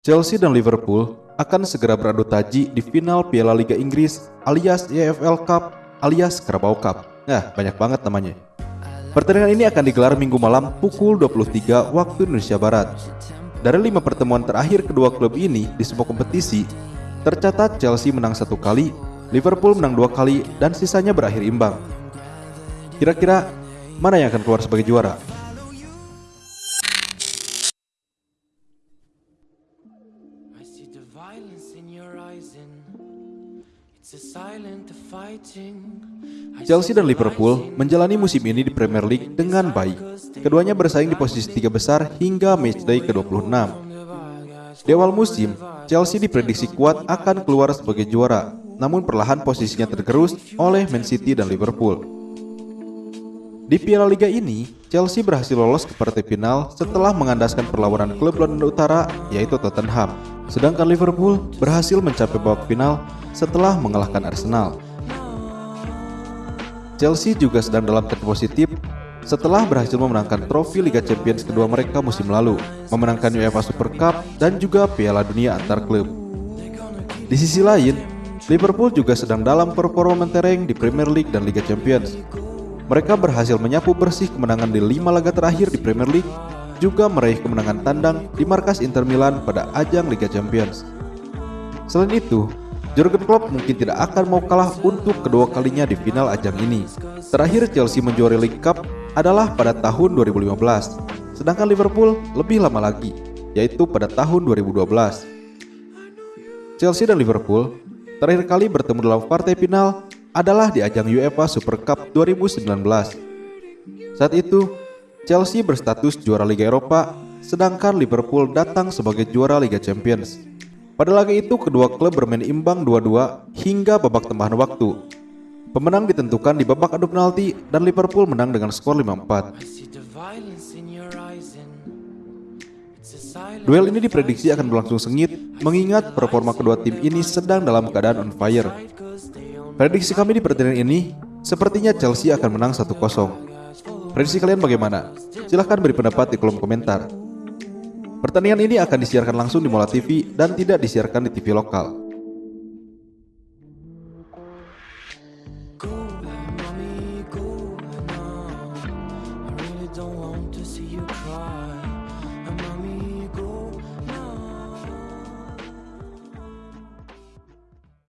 Chelsea dan Liverpool akan segera beradu taji di final Piala Liga Inggris alias EFL Cup alias Carabao Cup. Nah, banyak banget namanya. Pertandingan ini akan digelar minggu malam pukul 23 waktu Indonesia Barat. Dari lima pertemuan terakhir kedua klub ini di semua kompetisi, tercatat Chelsea menang satu kali, Liverpool menang dua kali, dan sisanya berakhir imbang. Kira-kira mana yang akan keluar sebagai juara? Chelsea dan Liverpool menjalani musim ini di Premier League dengan baik. Keduanya bersaing di posisi tiga besar hingga matchday ke-26. Di awal musim, Chelsea diprediksi kuat akan keluar sebagai juara, namun perlahan posisinya tergerus oleh Man City dan Liverpool. Di Piala Liga ini, Chelsea berhasil lolos ke partai final setelah mengandaskan perlawanan klub London Utara yaitu Tottenham. Sedangkan Liverpool berhasil mencapai babak final setelah mengalahkan Arsenal. Chelsea juga sedang dalam tren positif setelah berhasil memenangkan trofi Liga Champions kedua mereka musim lalu, memenangkan UEFA Super Cup dan juga Piala Dunia antar klub. Di sisi lain, Liverpool juga sedang dalam performa mentereng di Premier League dan Liga Champions. Mereka berhasil menyapu bersih kemenangan di lima laga terakhir di Premier League, juga meraih kemenangan tandang di markas Inter Milan pada ajang Liga Champions. Selain itu, Jurgen Klopp mungkin tidak akan mau kalah untuk kedua kalinya di final ajang ini. Terakhir Chelsea menjuari League Cup adalah pada tahun 2015, sedangkan Liverpool lebih lama lagi, yaitu pada tahun 2012. Chelsea dan Liverpool terakhir kali bertemu dalam partai final adalah di ajang UEFA Super Cup 2019. Saat itu, Chelsea berstatus juara Liga Eropa, sedangkan Liverpool datang sebagai juara Liga Champions. Pada laga itu, kedua klub bermain imbang 2-2 hingga babak tambahan waktu. Pemenang ditentukan di babak adu penalti dan Liverpool menang dengan skor 5-4. I see the violence in your eyes and it's a silent Duel ini diprediksi akan berlangsung sengit mengingat performa kedua tim ini sedang dalam keadaan on fire. Prediksi kami di pertandingan ini, sepertinya Chelsea akan menang 1-0. Prediksi kalian bagaimana? Silahkan beri pendapat di kolom komentar. Pertandingan ini akan disiarkan langsung di Mola TV dan tidak disiarkan di TV lokal.